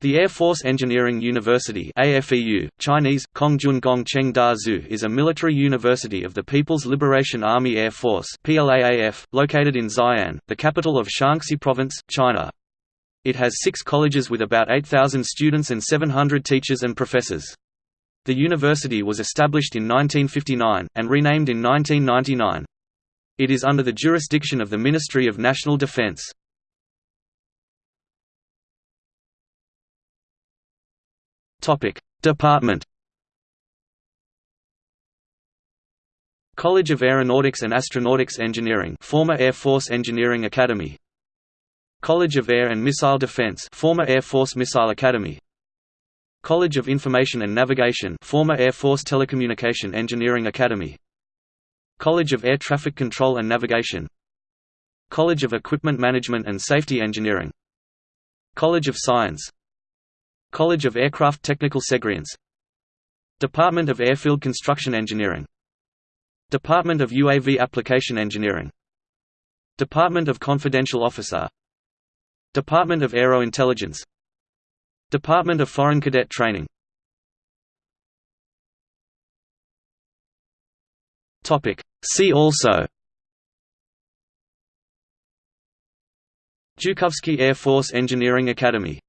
The Air Force Engineering University AFEU, Chinese, Kongjun Cheng Da Zhu is a military university of the People's Liberation Army Air Force PLAAF, located in Xi'an, the capital of Shaanxi Province, China. It has six colleges with about 8,000 students and 700 teachers and professors. The university was established in 1959, and renamed in 1999. It is under the jurisdiction of the Ministry of National Defense. Topic: Department. College of Aeronautics and Astronautics Engineering, former Air Force Engineering Academy. College of Air and Missile Defense, former Air Force Missile Academy. College of Information and Navigation, former Air Force Telecommunication Engineering Academy. College of Air Traffic Control and Navigation. College of Equipment Management and Safety Engineering. College of Science, College of Aircraft Technical Segrians Department of Airfield Construction Engineering. Department of UAV Application Engineering. Department of Confidential Officer. Department of Aero Intelligence. Department of Foreign Cadet Training. See also. Zhukovsky Air Force Engineering Academy